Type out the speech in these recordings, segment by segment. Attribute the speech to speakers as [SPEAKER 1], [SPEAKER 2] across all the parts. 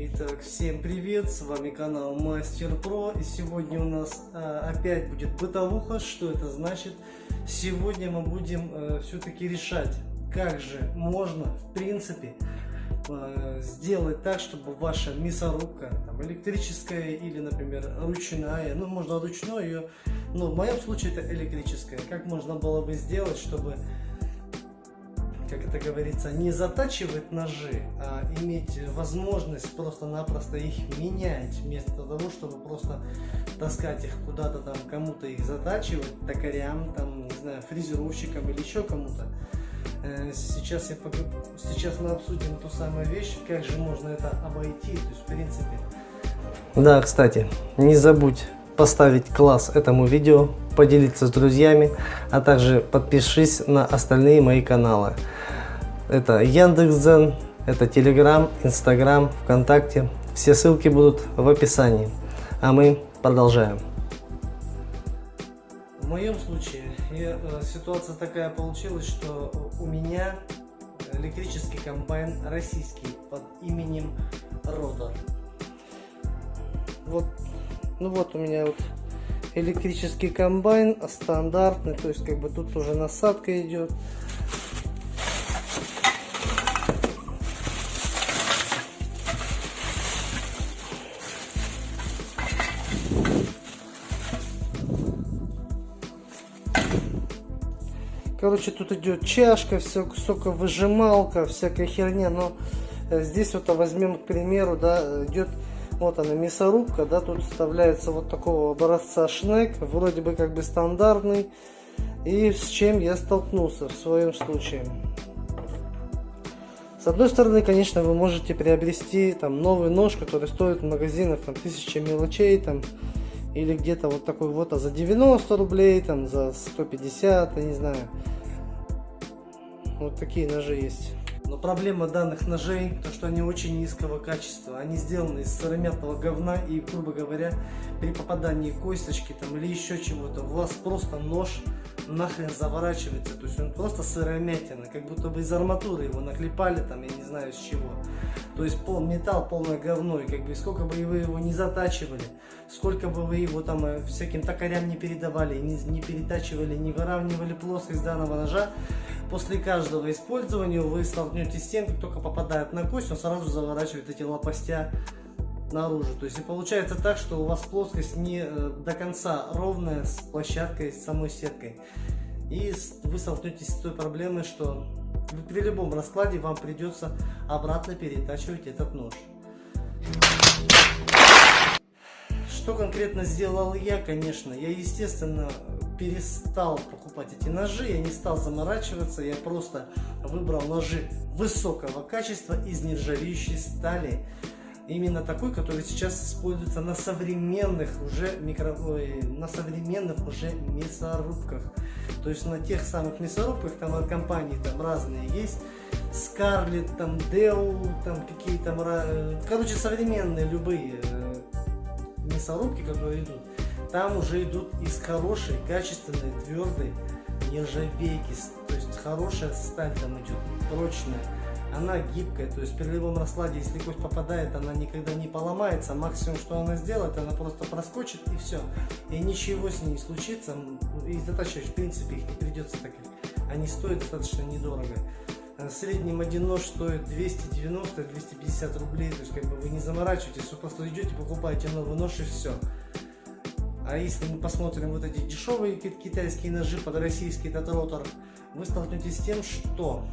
[SPEAKER 1] Итак, всем привет, с вами канал Мастер Про и сегодня у нас а, опять будет бытовуха. Что это значит? Сегодня мы будем а, все-таки решать, как же можно в принципе а, сделать так, чтобы ваша мясорубка, там, электрическая или, например, ручная, ну можно ручной ее, но в моем случае это электрическая, как можно было бы сделать, чтобы как это говорится, не затачивать ножи, а иметь возможность просто-напросто их менять, вместо того, чтобы просто таскать их куда-то там, кому-то их затачивать, токарям, там, не знаю, фрезеровщикам или еще кому-то. Э, сейчас, я, сейчас мы обсудим ту самую вещь, как же можно это обойти, то есть в принципе. Да, кстати, не забудь поставить класс этому видео, поделиться с друзьями, а также подпишись на остальные мои каналы. Это Яндекс.Дзен, это Telegram, Instagram, ВКонтакте. Все ссылки будут в описании. А мы продолжаем. В моем случае э, ситуация такая получилась, что у меня электрический комбайн российский под именем Рода. Вот, ну вот у меня вот электрический комбайн стандартный, то есть как бы тут уже насадка идет. Короче, тут идет чашка, все, соковыжималка, всякая херня. Но э, здесь вот возьмем, к примеру, да, идет вот она мясорубка, да, тут вставляется вот такого образца шнек, вроде бы как бы стандартный. И с чем я столкнулся в своем случае. С одной стороны, конечно, вы можете приобрести там новый нож, который стоит в магазинах там тысяча мелочей, там или где-то вот такой вот а за 90 рублей, там за 150, я не знаю. Вот такие ножи есть. Но проблема данных ножей, то что они очень низкого качества. Они сделаны из сыромятного говна и, грубо говоря, при попадании косточки там или еще чего-то, у вас просто нож нахрен заворачивается. То есть он просто сыромятина, как будто бы из арматуры его наклепали там, я не знаю с чего. То есть пол, металл полное говно, и как бы сколько бы вы его не затачивали, сколько бы вы его там э, всяким токарям не передавали, не, не перетачивали, не выравнивали плоскость данного ножа, после каждого использования вы столкнетесь с тем, как только попадает на кость, он сразу заворачивает эти лопастя наружу. То есть получается так, что у вас плоскость не э, до конца ровная с площадкой, с самой сеткой. И вы столкнетесь с той проблемой, что при любом раскладе вам придется обратно перетачивать этот нож. Что конкретно сделал я, конечно, я, естественно, перестал покупать эти ножи, я не стал заморачиваться, я просто выбрал ножи высокого качества из нержавеющей стали. Именно такой, который сейчас используется на современных уже микро... Ой, на современных уже мясорубках. То есть на тех самых мясорубках, там от компании там разные есть. Scarlett, там Dell, там какие там, короче, современные любые э, мясорубки, которые идут там уже идут из хорошей, качественной, твердой нержавейки. То есть хорошая сталь там идет, прочная. Она гибкая, то есть при любом раскладе, если кость попадает, она никогда не поломается. Максимум, что она сделает, она просто проскочит и все. И ничего с ней не случится. И затачивать, в принципе, их не придется так Они стоят достаточно недорого. Э, среднем один нож стоит 290-250 рублей. То есть как бы вы не заморачиваетесь, вы просто идете, покупаете новый нож и все. А если мы посмотрим вот эти дешевые китайские ножи под российский татротор, вы столкнетесь с тем, что...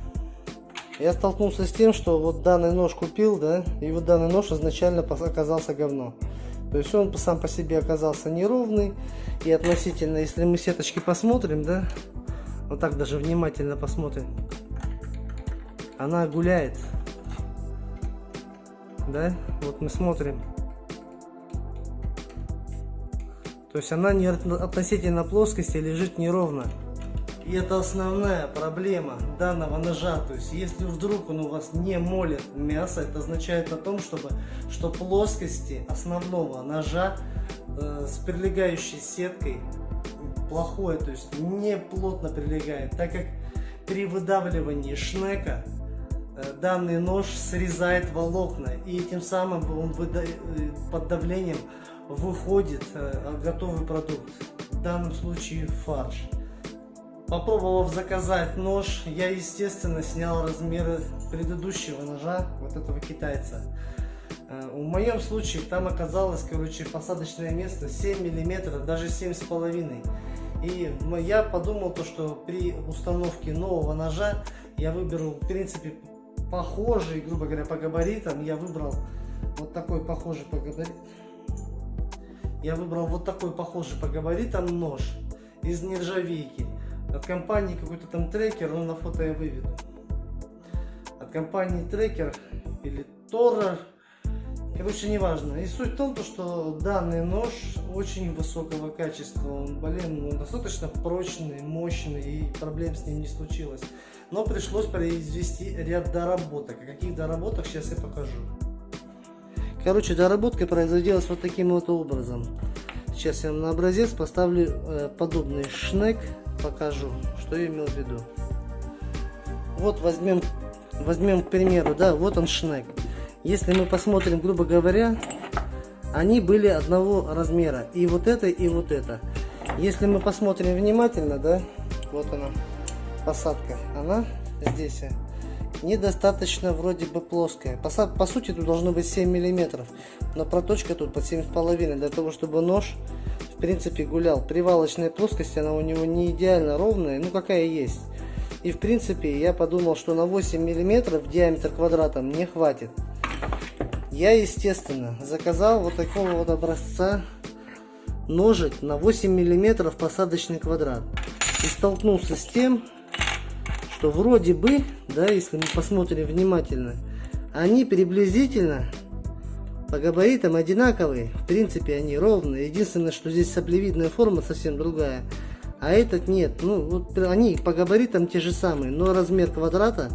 [SPEAKER 1] Я столкнулся с тем, что вот данный нож купил, да, и вот данный нож изначально оказался говно. То есть он сам по себе оказался неровный. И относительно, если мы сеточки посмотрим, да, вот так даже внимательно посмотрим, она гуляет. Да, вот мы смотрим, То есть она не относительно плоскости лежит неровно. И это основная проблема данного ножа. То есть если вдруг он у вас не молит мясо, это означает о том, чтобы, что плоскости основного ножа э, с прилегающей сеткой плохое, то есть не плотно прилегает, так как при выдавливании шнека э, данный нож срезает волокна и тем самым он э, под давлением выходит готовый продукт, в данном случае фарш. Попробовав заказать нож, я естественно снял размеры предыдущего ножа, вот этого китайца. В моем случае там оказалось, короче, посадочное место 7 миллиметров, даже 7,5 и я подумал, то, что при установке нового ножа я выберу, в принципе, похожий, грубо говоря, по габаритам. Я выбрал вот такой похожий по габаритам. Я выбрал вот такой похожий по габаритам нож из нержавейки. От компании какой-то там трекер, но на фото я выведу. От компании трекер или Торрер Короче, неважно. И суть в том, что данный нож очень высокого качества. Он, блин, он достаточно прочный, мощный, и проблем с ним не случилось. Но пришлось произвести ряд доработок. О каких доработок сейчас я покажу. Короче, доработка производилась вот таким вот образом. Сейчас я на образец поставлю э, подобный шнек, покажу, что я имел в виду. Вот возьмем, возьмем к примеру, да, вот он шнек. Если мы посмотрим, грубо говоря, они были одного размера. И вот это, и вот это. Если мы посмотрим внимательно, да, вот она, посадка, она здесь недостаточно вроде бы плоская. По, по сути тут должно быть 7 миллиметров, но проточка тут под 7,5 для того, чтобы нож в принципе гулял. Привалочная плоскость, она у него не идеально ровная, ну какая есть. И в принципе я подумал, что на 8 миллиметров диаметр квадрата мне хватит. Я, естественно, заказал вот такого вот образца ножик на 8 миллиметров посадочный квадрат. И столкнулся с тем, что вроде бы, да, если мы посмотрим внимательно, они приблизительно по габаритам одинаковые. В принципе, они ровные. Единственное, что здесь саплевидная форма совсем другая. А этот нет. Ну, вот они по габаритам те же самые, но размер квадрата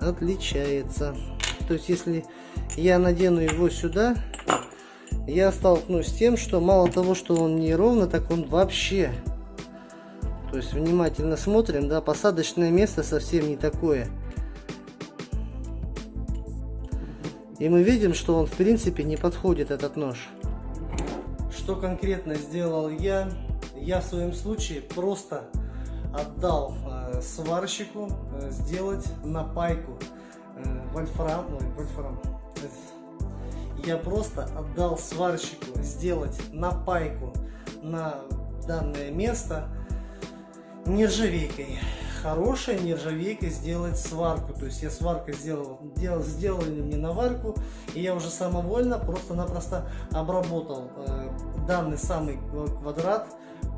[SPEAKER 1] отличается. То есть, если я надену его сюда, я столкнусь с тем, что мало того, что он не ровно, так он вообще. То есть внимательно смотрим, да, посадочное место совсем не такое. И мы видим, что он в принципе не подходит, этот нож. Что конкретно сделал я? Я в своем случае просто отдал э, сварщику э, сделать напайку э, вольфрам, ой, вольфрам, я просто отдал сварщику сделать напайку на данное место нержавейкой. Хорошей нержавейкой сделать сварку. То есть я сваркой сделал, делал, сделали мне наварку, и я уже самовольно просто-напросто обработал э, данный самый квадрат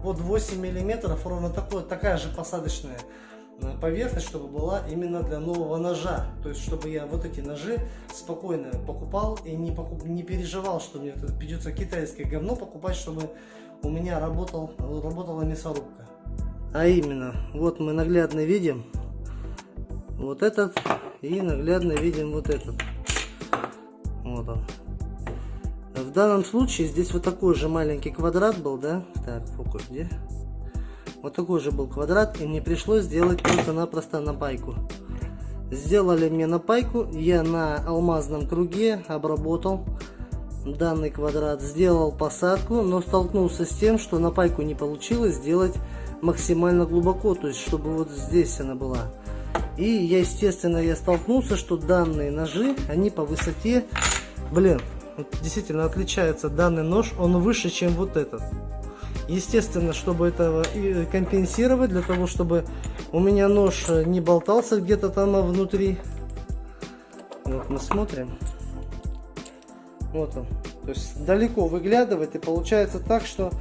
[SPEAKER 1] под 8 миллиметров, ровно такой, такая же посадочная поверхность, чтобы была именно для нового ножа. То есть, чтобы я вот эти ножи спокойно покупал и не, покуп, не переживал, что мне придется китайское говно покупать, чтобы у меня работал, работала мясорубка. А именно, вот мы наглядно видим вот этот и наглядно видим вот этот. Вот он. В данном случае здесь вот такой же маленький квадрат был, да? Так, фокус где? Вот такой же был квадрат, и мне пришлось сделать просто-напросто напайку. Сделали мне напайку, я на алмазном круге обработал данный квадрат, сделал посадку, но столкнулся с тем, что напайку не получилось сделать максимально глубоко, то есть чтобы вот здесь она была. И я, естественно, я столкнулся, что данные ножи, они по высоте, блин, действительно отличается данный нож, он выше, чем вот этот. Естественно, чтобы это компенсировать, для того, чтобы у меня нож не болтался где-то там внутри. Вот мы смотрим. Вот он. То есть далеко выглядывает и получается так, что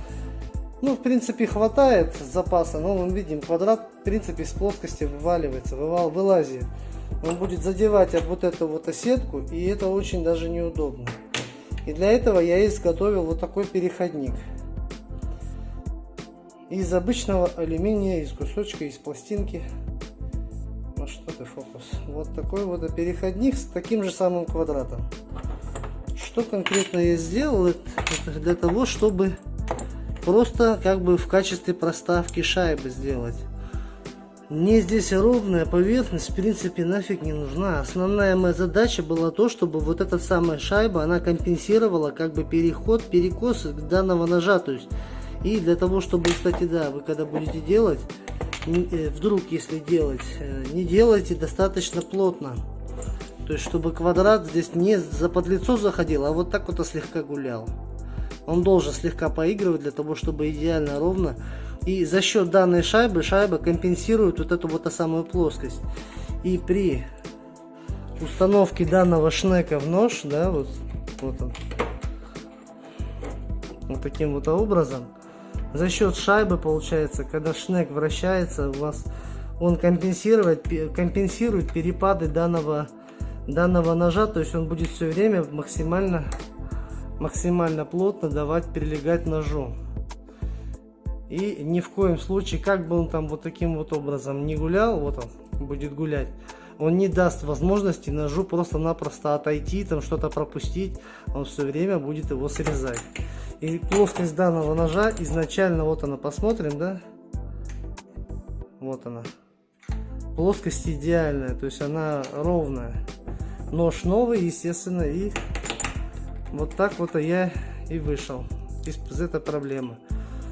[SPEAKER 1] ну, в принципе, хватает запаса, но мы видим, квадрат, в принципе, с плоскости вываливается, вывал, вылазит. Он будет задевать об вот эту вот осетку, и это очень даже неудобно. И для этого я изготовил вот такой переходник из обычного алюминия, из кусочка, из пластинки. Ну что ты, фокус. Вот такой вот переходник с таким же самым квадратом. Что конкретно я сделал? Для того, чтобы просто как бы в качестве проставки шайбы сделать. Мне здесь ровная поверхность, в принципе, нафиг не нужна. Основная моя задача была то, чтобы вот эта самая шайба, она компенсировала как бы переход, перекос данного ножа. То есть, и для того, чтобы, кстати, да, вы когда будете делать, э, вдруг если делать, э, не делайте достаточно плотно. То есть, чтобы квадрат здесь не за под лицо заходил, а вот так вот слегка гулял. Он должен слегка поигрывать для того, чтобы идеально ровно и за счет данной шайбы, шайба компенсирует вот эту вот самую плоскость. И при установке данного шнека в нож, да, вот, вот он, вот таким вот образом, за счет шайбы получается, когда шнек вращается, у вас он компенсирует, компенсирует перепады данного, данного ножа, то есть он будет все время максимально, максимально плотно давать прилегать ножу. И ни в коем случае, как бы он там вот таким вот образом не гулял, вот он будет гулять, он не даст возможности ножу просто-напросто отойти, там что-то пропустить, он все время будет его срезать. И плоскость данного ножа изначально, вот она, посмотрим, да? Вот она. Плоскость идеальная, то есть она ровная. Нож новый, естественно, и вот так вот я и вышел из, из этой проблемы.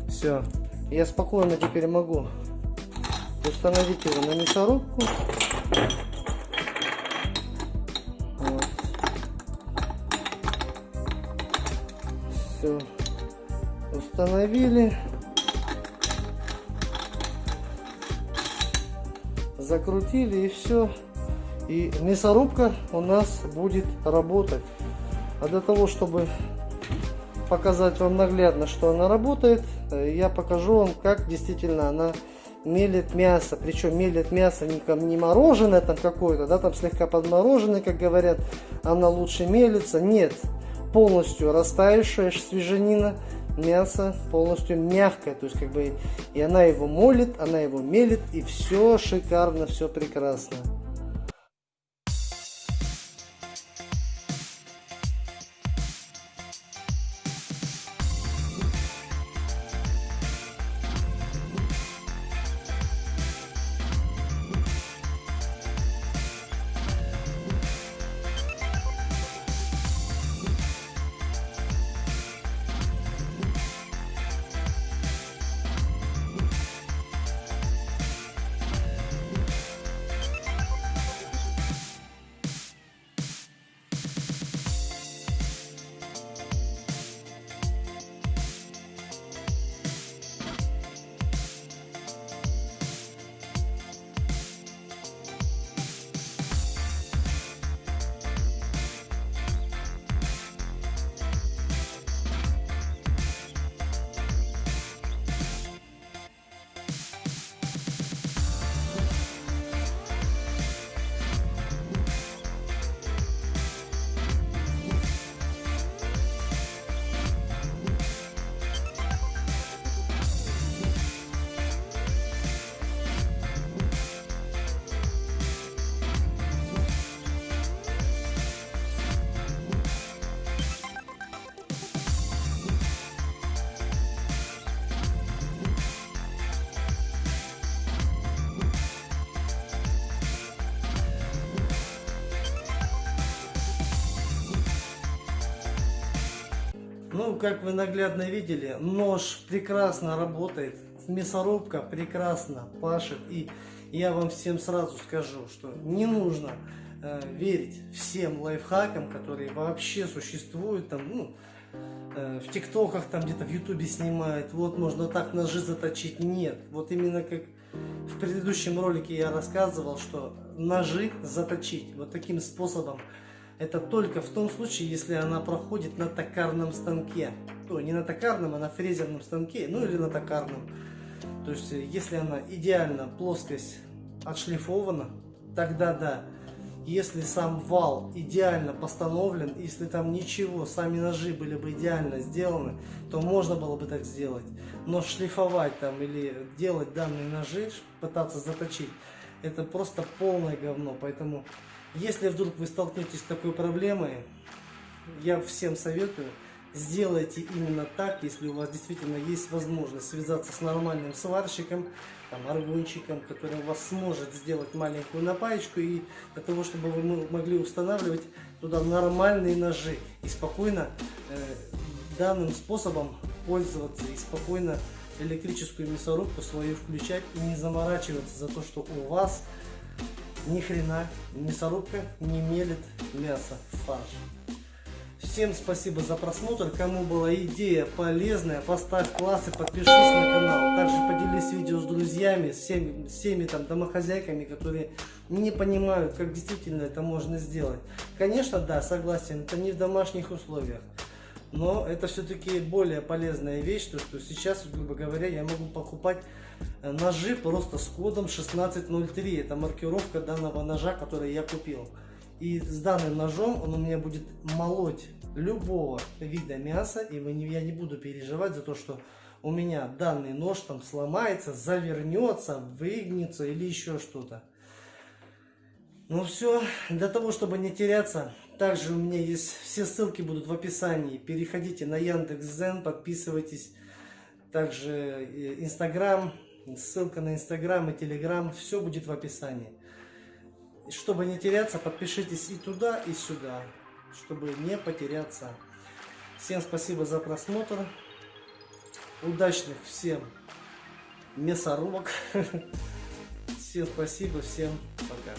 [SPEAKER 1] Все я спокойно теперь могу установить его на мясорубку. Вот. Все. Установили. Закрутили и все. И мясорубка у нас будет работать. А для того, чтобы показать вам наглядно, что она работает, э, я покажу вам, как действительно она мелит мясо. Причем мелит мясо не, не мороженое там какое-то, да, там слегка подмороженное, как говорят, она лучше мелится. Нет, полностью растаявшая свежанина, мясо полностью мягкое, то есть как бы и она его молит, она его мелит, и все шикарно, все прекрасно. Ну, как вы наглядно видели, нож прекрасно работает, мясорубка прекрасно пашет. И я вам всем сразу скажу, что не нужно э, верить всем лайфхакам, которые вообще существуют. Там, ну, э, в тиктоках, там где-то в ютубе снимают, вот можно так ножи заточить. Нет, вот именно как в предыдущем ролике я рассказывал, что ножи заточить вот таким способом это только в том случае, если она проходит на токарном станке. Ну, не на токарном, а на фрезерном станке, ну или на токарном. То есть, если она идеально, плоскость отшлифована, тогда да. Если сам вал идеально постановлен, если там ничего, сами ножи были бы идеально сделаны, то можно было бы так сделать. Но шлифовать там или делать данные ножи, пытаться заточить, это просто полное говно. Поэтому если вдруг вы столкнетесь с такой проблемой, я всем советую сделайте именно так, если у вас действительно есть возможность связаться с нормальным сварщиком, там, аргончиком, который вас сможет сделать маленькую напаечку и для того, чтобы вы могли устанавливать туда нормальные ножи и спокойно э, данным способом пользоваться и спокойно электрическую мясорубку свою включать и не заморачиваться за то, что у вас ни хрена мясорубка не мелит мясо в фарш. Всем спасибо за просмотр. Кому была идея полезная, поставь класс и подпишись на канал. Также поделись видео с друзьями, с всеми, с всеми там домохозяйками, которые не понимают, как действительно это можно сделать. Конечно, да, согласен, это не в домашних условиях. Но это все-таки более полезная вещь, то что сейчас, грубо говоря, я могу покупать ножи просто с кодом 1603. Это маркировка данного ножа, который я купил. И с данным ножом он у меня будет молоть любого вида мяса, и я не буду переживать за то, что у меня данный нож там сломается, завернется, выгнется или еще что-то. Ну все, для того, чтобы не теряться, также у меня есть, все ссылки будут в описании. Переходите на Яндекс.Зен, подписывайтесь. Также э, Инстаграм, ссылка на Инстаграм и Телеграм, все будет в описании. Чтобы не теряться, подпишитесь и туда, и сюда, чтобы не потеряться. Всем спасибо за просмотр. Удачных всем мясорубок. Всем спасибо, всем пока.